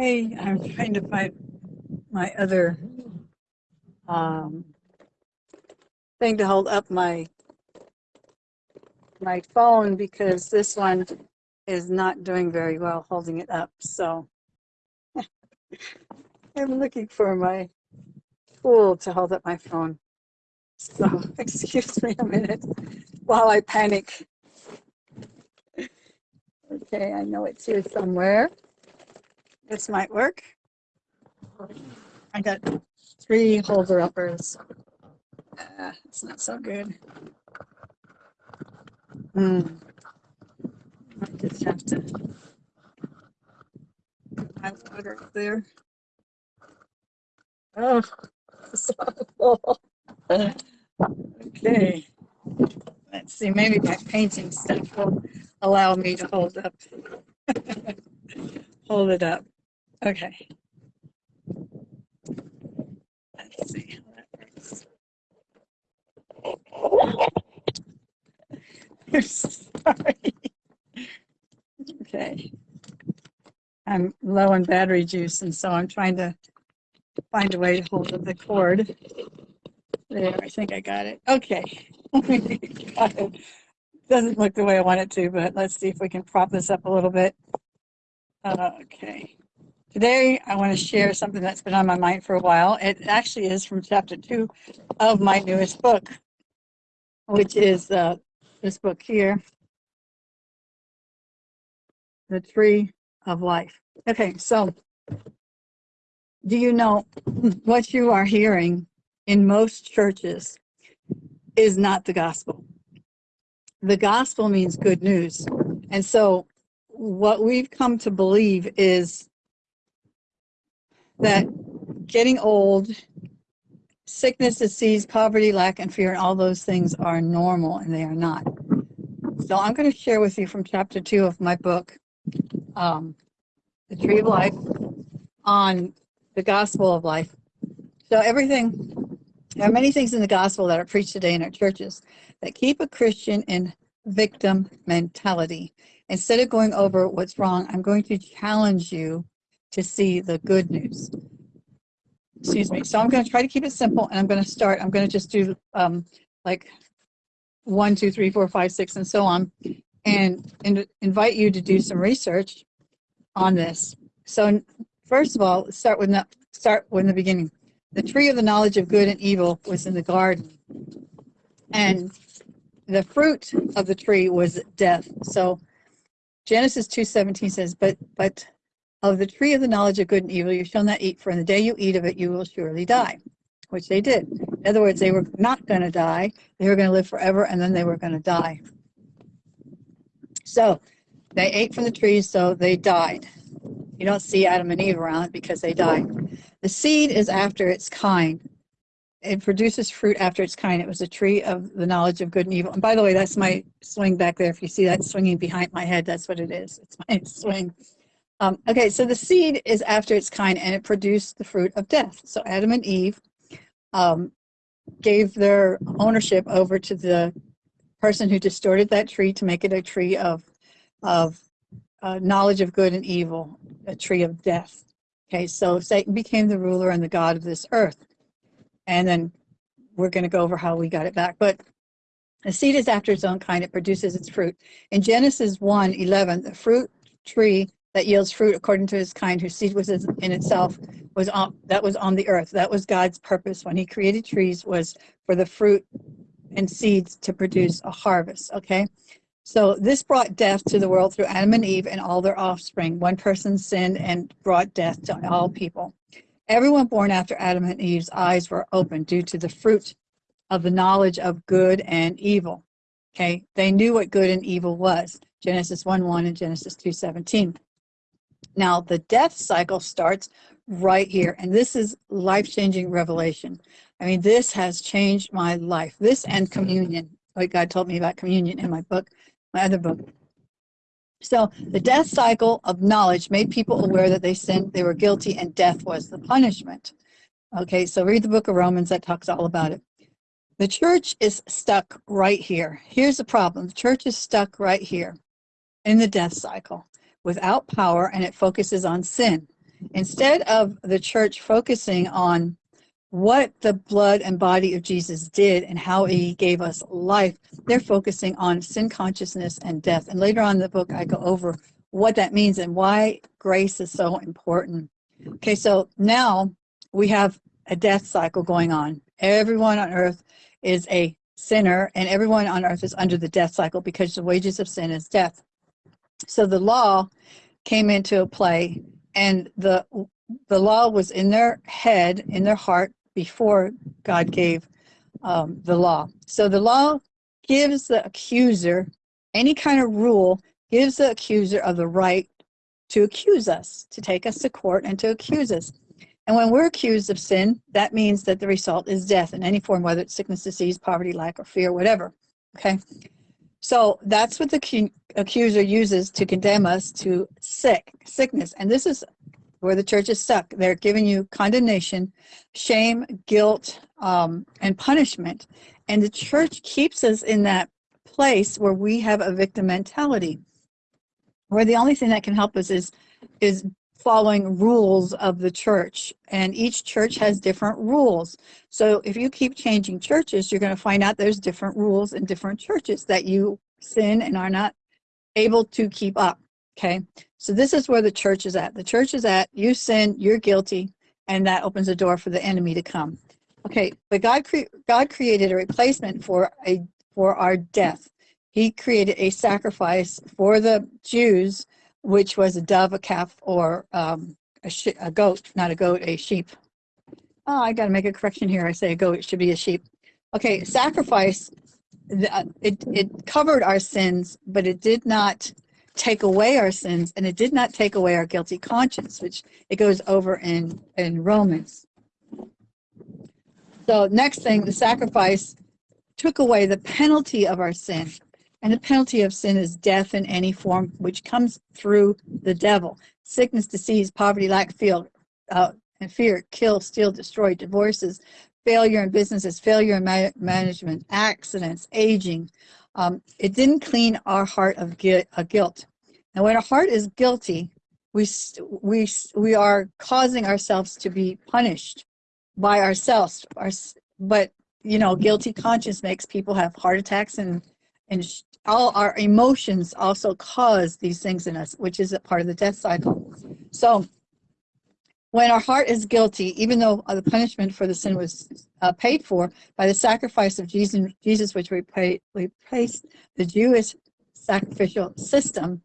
Hey, I'm trying to find my other um, thing to hold up my my phone because this one is not doing very well holding it up. So I'm looking for my tool to hold up my phone. So excuse me a minute while I panic. Okay, I know it's here somewhere. This might work. I got three holder uppers. Uh, it's not so good. Hmm. I just have to. I water up there. Oh. Okay. Let's see, maybe my painting stuff will allow me to hold up. hold it up. Okay. Let's see how that works. I'm sorry. Okay. I'm low on battery juice, and so I'm trying to find a way to hold the cord. There, I think I got it. Okay. Oh it. Doesn't look the way I want it to, but let's see if we can prop this up a little bit. Okay. Today, I want to share something that's been on my mind for a while. It actually is from chapter two of my newest book, which is uh, this book here, The Tree of Life. Okay, so do you know what you are hearing in most churches is not the gospel? The gospel means good news. And so what we've come to believe is that getting old, sickness, disease, poverty, lack, and fear, and all those things are normal, and they are not. So I'm going to share with you from chapter two of my book, um, The Tree of Life, on the gospel of life. So everything, there are many things in the gospel that are preached today in our churches that keep a Christian in victim mentality. Instead of going over what's wrong, I'm going to challenge you to see the good news. Excuse me. So I'm going to try to keep it simple and I'm going to start, I'm going to just do um, like one, two, three, four, five, six, and so on, and, invite you to do some research on this. So first of all, start with the, start with the beginning. The tree of the knowledge of good and evil was in the garden, and the fruit of the tree was death. So Genesis 2:17 says, "But but of the tree of the knowledge of good and evil you shall not eat, for in the day you eat of it you will surely die. Which they did. In other words, they were not going to die. They were going to live forever, and then they were going to die. So they ate from the tree, so they died. You don't see Adam and Eve around because they died. The seed is after its kind. It produces fruit after its kind. It was a tree of the knowledge of good and evil. And by the way, that's my swing back there. If you see that swinging behind my head, that's what it is. It's my swing. Um, okay, so the seed is after its kind and it produced the fruit of death. So Adam and Eve um, gave their ownership over to the person who distorted that tree to make it a tree of, of uh, knowledge of good and evil, a tree of death. Okay, so Satan became the ruler and the God of this earth. And then we're going to go over how we got it back. But the seed is after its own kind, it produces its fruit. In Genesis 1 11, the fruit tree that yields fruit according to his kind, whose seed was in itself, was on that was on the earth. That was God's purpose when he created trees was for the fruit and seeds to produce a harvest. Okay. So this brought death to the world through Adam and Eve and all their offspring. One person sinned and brought death to all people. Everyone born after Adam and Eve's eyes were opened due to the fruit of the knowledge of good and evil. Okay, they knew what good and evil was. Genesis 1 1 and Genesis 2 17. Now, the death cycle starts right here, and this is life-changing revelation. I mean, this has changed my life. This and communion, like God told me about communion in my book, my other book. So the death cycle of knowledge made people aware that they sinned, they were guilty, and death was the punishment. Okay, so read the book of Romans, that talks all about it. The church is stuck right here. Here's the problem. The church is stuck right here in the death cycle without power and it focuses on sin. instead of the church focusing on what the blood and body of Jesus did and how he gave us life, they're focusing on sin consciousness and death. And later on in the book, I go over what that means and why grace is so important. Okay, so now we have a death cycle going on. Everyone on earth is a sinner, and everyone on earth is under the death cycle because the wages of sin is death. So the law came into play, and the the law was in their head, in their heart, before God gave um, the law. So the law gives the accuser any kind of rule, gives the accuser of the right to accuse us, to take us to court and to accuse us. And when we're accused of sin, that means that the result is death in any form, whether it's sickness, disease, poverty, lack, or fear, whatever. Okay? So that's what the accuser uses to condemn us to sick, sickness. And this is where the church is stuck. They're giving you condemnation, shame, guilt, um, and punishment. And the church keeps us in that place where we have a victim mentality, where the only thing that can help us is is following rules of the church and each church has different rules. So if you keep changing churches you're going to find out there's different rules in different churches that you sin and are not able to keep up okay? So this is where the church is at. The church is at you sin you're guilty and that opens the door for the enemy to come. Okay but god cre god created a replacement for a for our death. He created a sacrifice for the jews which was a dove, a calf, or um, a, a, goat, not a goat, a sheep. Oh, I got to make a correction here. I say a goat, it should be a sheep. Okay, sacrifice, uh, it, it covered our sins, but it did not take away our sins, and it did not take away our guilty conscience, which it goes over in, in Romans. So next thing, the sacrifice took away the penalty of our sin. And the penalty of sin is death in any form, which comes through the devil. Sickness, disease, poverty, lack, fear, uh, and fear, kill, steal, destroy, divorces, failure in businesses, failure in ma management, accidents, aging. Um, it didn't clean our heart of gu guilt. And when our heart is guilty, we, we, we are causing ourselves to be punished by ourselves. Our, but, you know, guilty conscience makes people have heart attacks and, and all our emotions also cause these things in us, which is a part of the death cycle. So when our heart is guilty, even though the punishment for the sin was uh, paid for by the sacrifice of Jesus, Jesus which replaced the Jewish sacrificial system,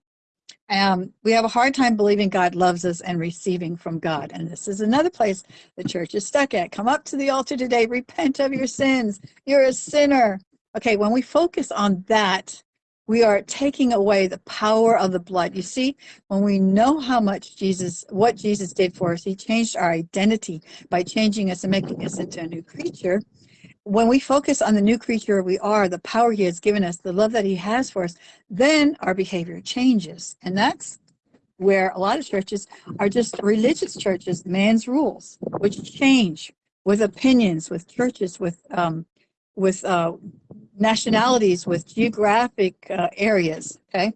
um, we have a hard time believing God loves us and receiving from God. And this is another place the church is stuck at. Come up to the altar today, repent of your sins. You're a sinner. Okay, when we focus on that, we are taking away the power of the blood. You see, when we know how much Jesus, what Jesus did for us, he changed our identity by changing us and making us into a new creature. When we focus on the new creature we are, the power he has given us, the love that he has for us, then our behavior changes. And that's where a lot of churches are just religious churches, man's rules, which change with opinions, with churches, with um, with uh, nationalities, with geographic uh, areas, okay?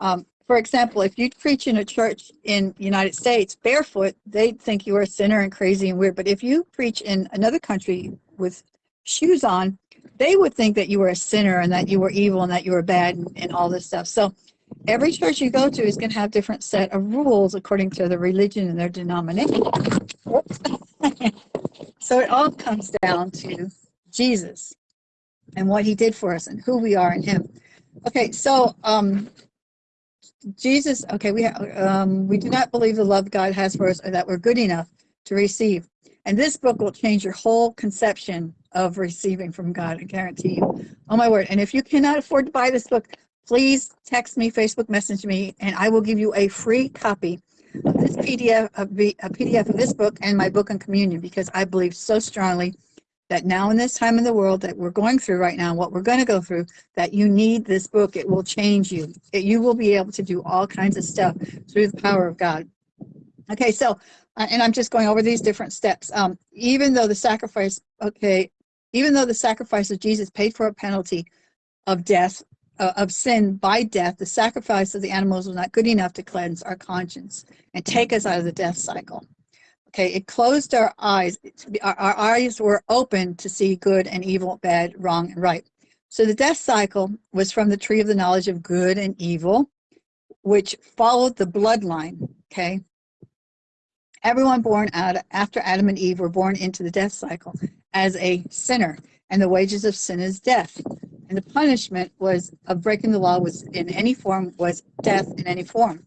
Um, for example, if you preach in a church in United States barefoot, they'd think you are a sinner and crazy and weird. But if you preach in another country with shoes on, they would think that you were a sinner and that you were evil and that you were bad and, and all this stuff. So every church you go to is going to have different set of rules according to the religion and their denomination. so it all comes down to Jesus and what he did for us and who we are in him. Okay, so um, Jesus, okay, we, um, we do not believe the love God has for us or that we're good enough to receive. And this book will change your whole conception of receiving from God, I guarantee you. Oh my word. And if you cannot afford to buy this book, please text me, Facebook message me, and I will give you a free copy of this PDF, of a PDF of this book and my book on communion because I believe so strongly that now in this time in the world that we're going through right now, what we're going to go through, that you need this book. It will change you. It, you will be able to do all kinds of stuff through the power of God. Okay, so, uh, and I'm just going over these different steps. Um, even though the sacrifice, okay, even though the sacrifice of Jesus paid for a penalty of death, uh, of sin by death, the sacrifice of the animals was not good enough to cleanse our conscience and take us out of the death cycle. Okay, it closed our eyes. Our, our eyes were open to see good and evil, bad, wrong, and right. So the death cycle was from the tree of the knowledge of good and evil, which followed the bloodline. Okay, everyone born out after Adam and Eve were born into the death cycle as a sinner, and the wages of sin is death. And the punishment was of breaking the law was in any form was death in any form.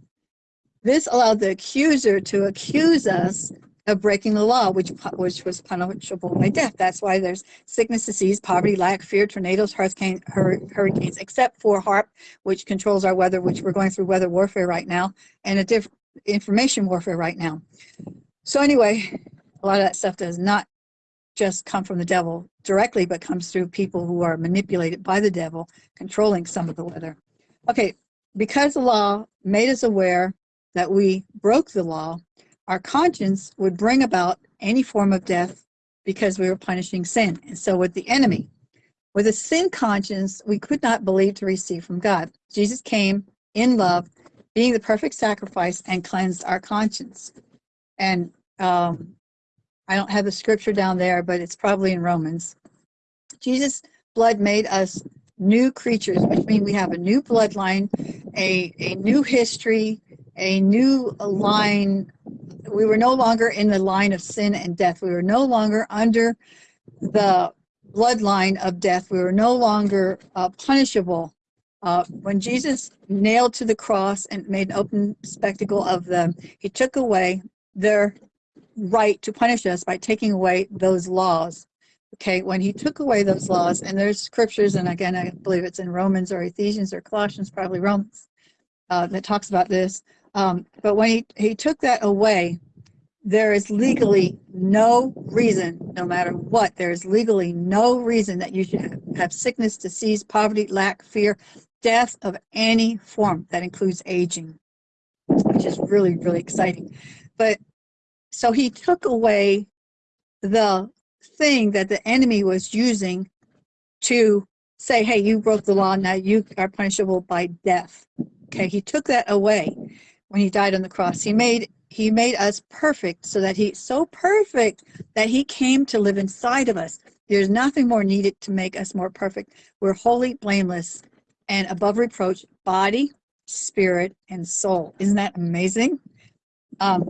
This allowed the accuser to accuse us of breaking the law, which which was punishable by death. That's why there's sickness, disease, poverty, lack, fear, tornadoes, hurricane, hurricanes, except for HAARP, which controls our weather, which we're going through weather warfare right now, and a different information warfare right now. So anyway, a lot of that stuff does not just come from the devil directly, but comes through people who are manipulated by the devil, controlling some of the weather. Okay, because the law made us aware that we broke the law, our conscience would bring about any form of death because we were punishing sin. And so with the enemy. With a sin conscience, we could not believe to receive from God. Jesus came in love, being the perfect sacrifice, and cleansed our conscience. And um, I don't have the scripture down there, but it's probably in Romans. Jesus' blood made us new creatures, which means we have a new bloodline, a, a new history, a new line we were no longer in the line of sin and death. We were no longer under the bloodline of death. We were no longer uh, punishable. Uh, when Jesus nailed to the cross and made an open spectacle of them, he took away their right to punish us by taking away those laws. Okay, when he took away those laws, and there's scriptures, and again, I believe it's in Romans or Ephesians or Colossians, probably Romans, uh, that talks about this. Um, but when he, he took that away, there is legally no reason, no matter what, there is legally no reason that you should have sickness, disease, poverty, lack, fear, death of any form. That includes aging, which is really, really exciting. But so he took away the thing that the enemy was using to say, hey, you broke the law, now you are punishable by death. Okay, he took that away when he died on the cross. He made he made us perfect so that he so perfect that he came to live inside of us. There's nothing more needed to make us more perfect. We're wholly blameless and above reproach, body, spirit, and soul. Isn't that amazing? Um,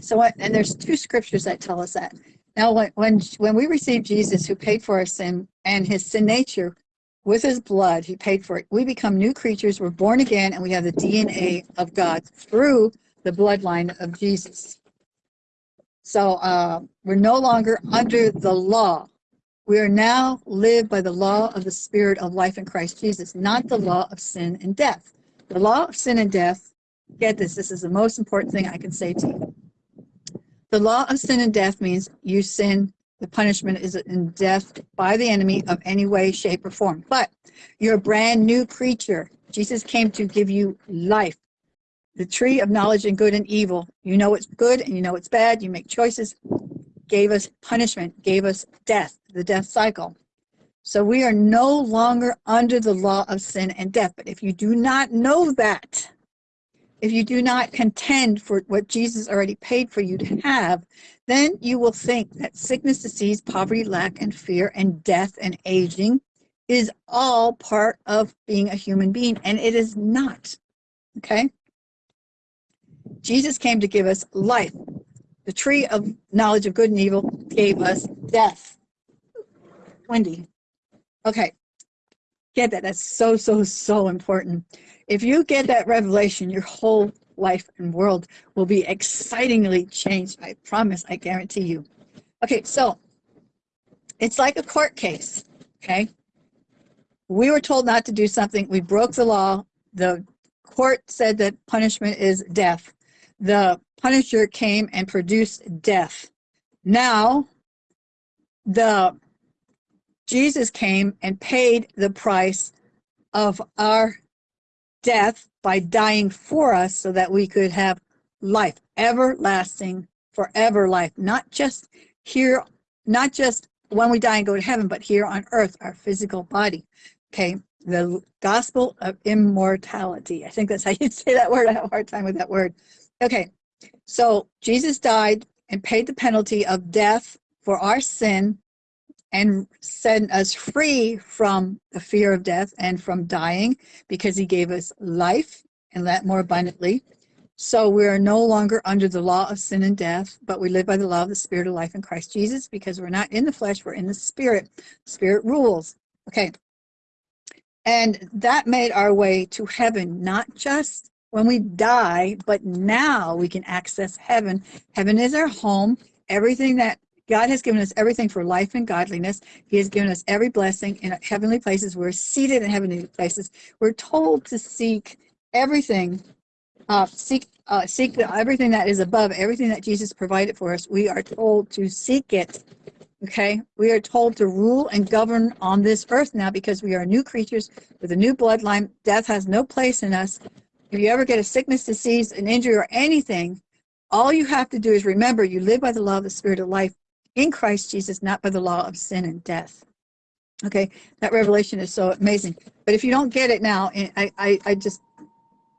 so, what, and there's two scriptures that tell us that. Now, when, when, when we receive Jesus, who paid for our sin and his sin nature, with his blood, he paid for it. We become new creatures. We're born again, and we have the DNA of God through the bloodline of Jesus. So uh, we're no longer under the law. We are now live by the law of the Spirit of life in Christ Jesus, not the law of sin and death. The law of sin and death, get this, this is the most important thing I can say to you. The law of sin and death means you sin the punishment is in death by the enemy of any way, shape, or form. But you're a brand new creature. Jesus came to give you life. The tree of knowledge and good and evil. You know it's good and you know it's bad. You make choices. Gave us punishment, gave us death, the death cycle. So we are no longer under the law of sin and death. But if you do not know that, if you do not contend for what Jesus already paid for you to have, then you will think that sickness, disease, poverty, lack, and fear, and death and aging is all part of being a human being, and it is not. Okay? Jesus came to give us life. The tree of knowledge of good and evil gave us death. Wendy. Okay. Get that. That's so, so, so important. If you get that revelation, your whole life and world will be excitingly changed. I promise, I guarantee you. Okay, so it's like a court case, okay? We were told not to do something. We broke the law. The court said that punishment is death. The punisher came and produced death. Now, the Jesus came and paid the price of our death by dying for us so that we could have life, everlasting, forever life, not just here, not just when we die and go to heaven, but here on earth, our physical body. Okay, the gospel of immortality. I think that's how you say that word. I have a hard time with that word. Okay, so Jesus died and paid the penalty of death for our sin and set us free from the fear of death and from dying because he gave us life and that more abundantly. So we are no longer under the law of sin and death, but we live by the law of the spirit of life in Christ Jesus because we're not in the flesh, we're in the spirit. Spirit rules. Okay. And that made our way to heaven, not just when we die, but now we can access heaven. Heaven is our home. Everything that God has given us everything for life and godliness. He has given us every blessing in heavenly places. We're seated in heavenly places. We're told to seek everything, uh, seek uh, seek everything that is above, everything that Jesus provided for us. We are told to seek it. Okay, we are told to rule and govern on this earth now because we are new creatures with a new bloodline. Death has no place in us. If you ever get a sickness, disease, an injury, or anything, all you have to do is remember you live by the law of the spirit of life in Christ Jesus, not by the law of sin and death. Okay, that revelation is so amazing. But if you don't get it now, I, I, I just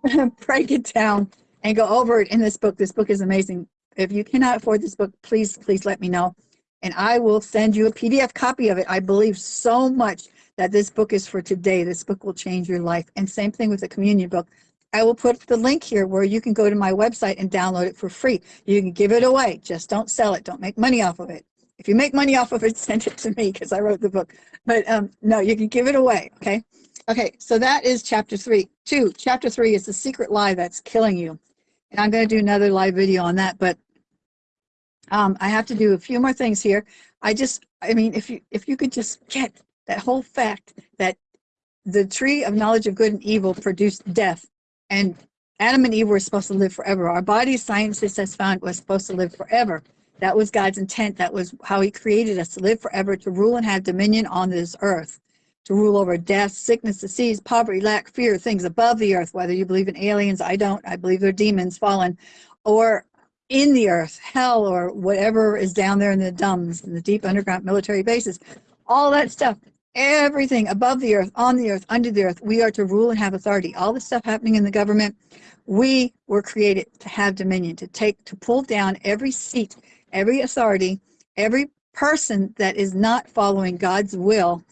break it down and go over it in this book. This book is amazing. If you cannot afford this book, please, please let me know. And I will send you a PDF copy of it. I believe so much that this book is for today. This book will change your life. And same thing with the communion book. I will put the link here where you can go to my website and download it for free. You can give it away. Just don't sell it. Don't make money off of it. If you make money off of it, send it to me because I wrote the book. But um, no, you can give it away. Okay. Okay. So that is chapter three. Two, chapter three is the secret lie that's killing you. And I'm going to do another live video on that. But um, I have to do a few more things here. I just, I mean, if you if you could just get that whole fact that the tree of knowledge of good and evil produced death and Adam and Eve were supposed to live forever. Our body, scientists has found, was supposed to live forever. That was God's intent. That was how he created us to live forever, to rule and have dominion on this earth, to rule over death, sickness, disease, poverty, lack, fear, things above the earth, whether you believe in aliens, I don't, I believe they're demons fallen, or in the earth, hell, or whatever is down there in the DUMBs, in the deep underground military bases, all that stuff everything above the earth, on the earth, under the earth, we are to rule and have authority. All the stuff happening in the government, we were created to have dominion, to take, to pull down every seat, every authority, every person that is not following God's will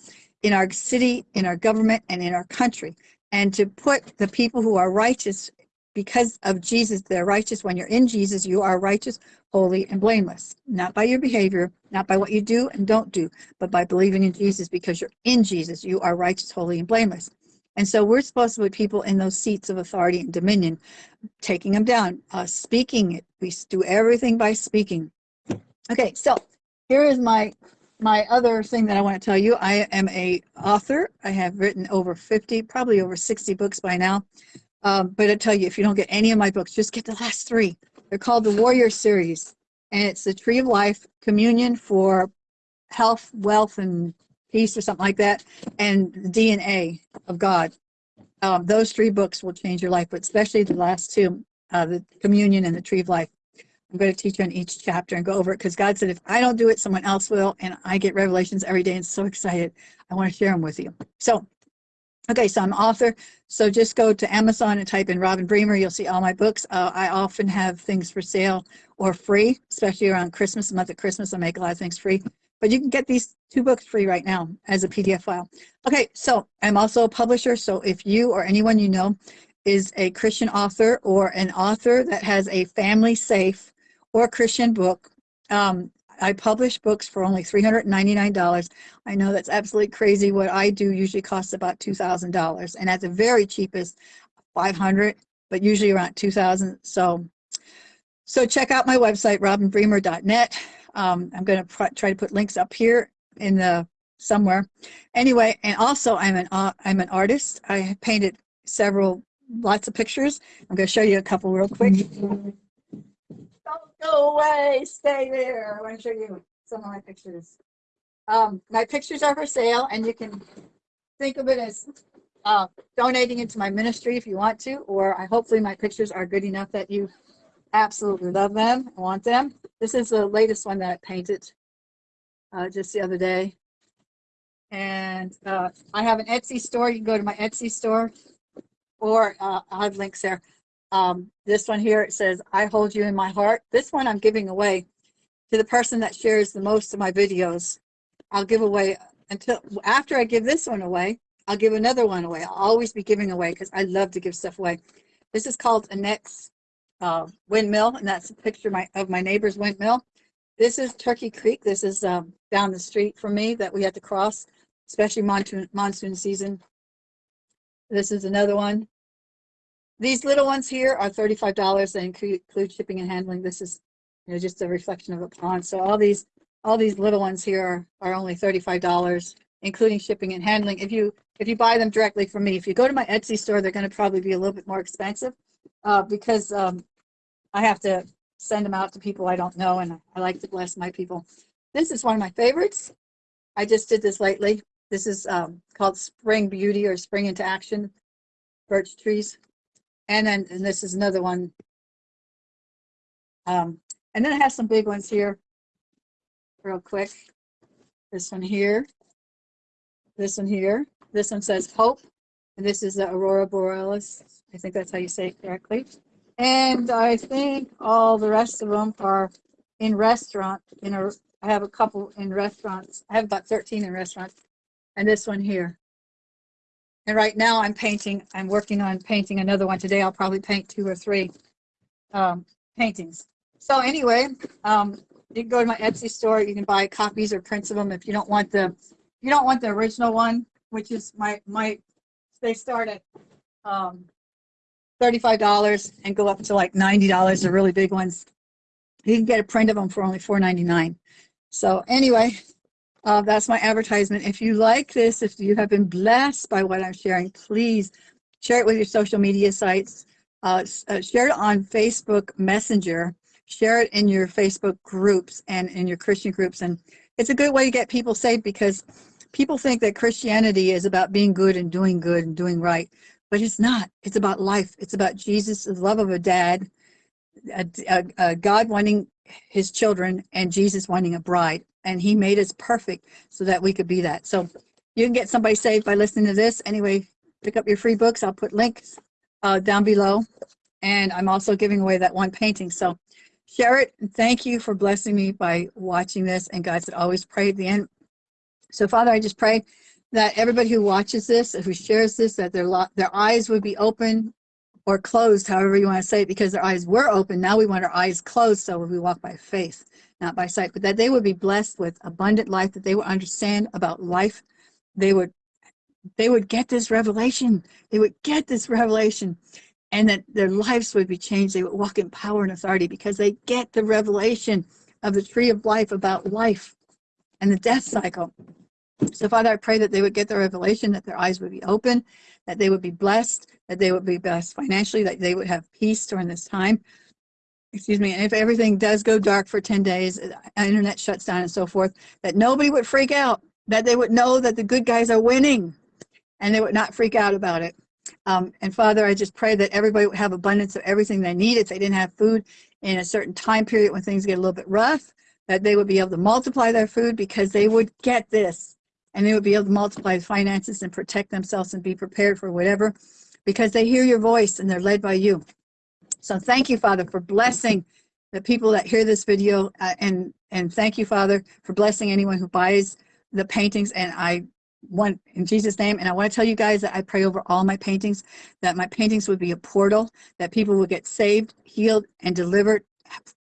in our city, in our government, and in our country, and to put the people who are righteous because of Jesus, they're righteous. When you're in Jesus, you are righteous, holy, and blameless. Not by your behavior, not by what you do and don't do, but by believing in Jesus because you're in Jesus. You are righteous, holy, and blameless. And so we're supposed to put people in those seats of authority and dominion, taking them down, uh, speaking it. We do everything by speaking. Okay, so here is my my other thing that I want to tell you. I am a author. I have written over 50, probably over 60 books by now. Um, but I tell you, if you don't get any of my books, just get the last three. They're called the Warrior Series, and it's the Tree of Life, Communion for Health, Wealth, and Peace, or something like that, and the DNA of God. Um, those three books will change your life, but especially the last two, uh, the Communion and the Tree of Life. I'm going to teach on each chapter and go over it because God said, if I don't do it, someone else will. And I get revelations every day and so excited. I want to share them with you. So Okay, so I'm author. So just go to Amazon and type in Robin Bremer. You'll see all my books. Uh, I often have things for sale or free, especially around Christmas, the month of Christmas. I make a lot of things free. But you can get these two books free right now as a PDF file. Okay, so I'm also a publisher. So if you or anyone you know is a Christian author or an author that has a family safe or Christian book, um, I publish books for only $399. I know that's absolutely crazy. What I do usually costs about $2,000 and at the very cheapest, 500, but usually around 2000. So, so check out my website, robinbremer.net. Um, I'm going to try to put links up here in the somewhere. Anyway, and also I'm an uh, I'm an artist. I painted several lots of pictures. I'm going to show you a couple real quick. Go away. Stay there. I want to show you some of my pictures. Um, my pictures are for sale, and you can think of it as uh, donating into my ministry if you want to, or I hopefully my pictures are good enough that you absolutely love them and want them. This is the latest one that I painted uh, just the other day. And uh, I have an Etsy store. You can go to my Etsy store or uh, I have links there. Um, this one here, it says, I hold you in my heart. This one I'm giving away to the person that shares the most of my videos. I'll give away until after I give this one away, I'll give another one away. I'll always be giving away because I love to give stuff away. This is called Annette's uh, windmill, and that's a picture of my, of my neighbor's windmill. This is Turkey Creek. This is um, down the street from me that we had to cross, especially monsoon, monsoon season. This is another one. These little ones here are $35. They include, include shipping and handling. This is you know, just a reflection of a pond. So all these all these little ones here are, are only $35, including shipping and handling. If you if you buy them directly from me, if you go to my Etsy store, they're going to probably be a little bit more expensive uh, because um, I have to send them out to people I don't know, and I like to bless my people. This is one of my favorites. I just did this lately. This is um, called Spring Beauty or Spring into Action, birch trees. And then and this is another one. Um, and then I have some big ones here, real quick. This one here, this one here. This one says Hope, and this is the Aurora Borealis. I think that's how you say it correctly. And I think all the rest of them are in restaurant. In a, I have a couple in restaurants. I have about 13 in restaurants, and this one here. And right now I'm painting, I'm working on painting another one. Today I'll probably paint two or three um, paintings. So anyway, um, you can go to my Etsy store. You can buy copies or prints of them if you don't want the, you don't want the original one, which is my, my, they start at um, $35 and go up to like $90, the really big ones. You can get a print of them for only $4.99. So anyway, uh, that's my advertisement. If you like this, if you have been blessed by what I'm sharing, please share it with your social media sites. Uh, uh, share it on Facebook Messenger. Share it in your Facebook groups and in your Christian groups. And it's a good way to get people saved because people think that Christianity is about being good and doing good and doing right. But it's not. It's about life. It's about Jesus, the love of a dad, a, a, a God wanting his children, and Jesus wanting a bride and he made us perfect so that we could be that. So you can get somebody saved by listening to this. Anyway, pick up your free books. I'll put links uh, down below. And I'm also giving away that one painting. So share it. And thank you for blessing me by watching this. And God said, always pray at the end. So Father, I just pray that everybody who watches this, who shares this, that their, their eyes would be open or closed, however you want to say it, because their eyes were open. Now we want our eyes closed so we walk by faith not by sight, but that they would be blessed with abundant life, that they would understand about life. They would they would get this revelation. They would get this revelation and that their lives would be changed. They would walk in power and authority because they get the revelation of the tree of life about life and the death cycle. So Father, I pray that they would get the revelation, that their eyes would be open, that they would be blessed, that they would be blessed financially, that they would have peace during this time, excuse me, and if everything does go dark for 10 days, uh, internet shuts down and so forth, that nobody would freak out, that they would know that the good guys are winning and they would not freak out about it. Um, and Father, I just pray that everybody would have abundance of everything they need. If they didn't have food in a certain time period when things get a little bit rough, that they would be able to multiply their food because they would get this and they would be able to multiply finances and protect themselves and be prepared for whatever because they hear your voice and they're led by you. So thank you, Father, for blessing the people that hear this video. Uh, and, and thank you, Father, for blessing anyone who buys the paintings. And I want, in Jesus' name, and I want to tell you guys that I pray over all my paintings, that my paintings would be a portal, that people would get saved, healed, and delivered,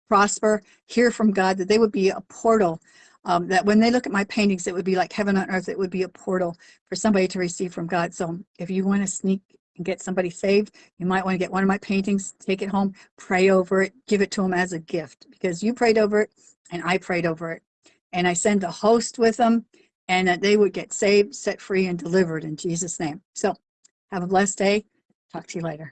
prosper, hear from God, that they would be a portal um, that when they look at my paintings, it would be like heaven on earth. It would be a portal for somebody to receive from God. So if you want to sneak and get somebody saved, you might want to get one of my paintings, take it home, pray over it, give it to them as a gift because you prayed over it and I prayed over it. And I send a host with them and that they would get saved, set free, and delivered in Jesus' name. So have a blessed day. Talk to you later.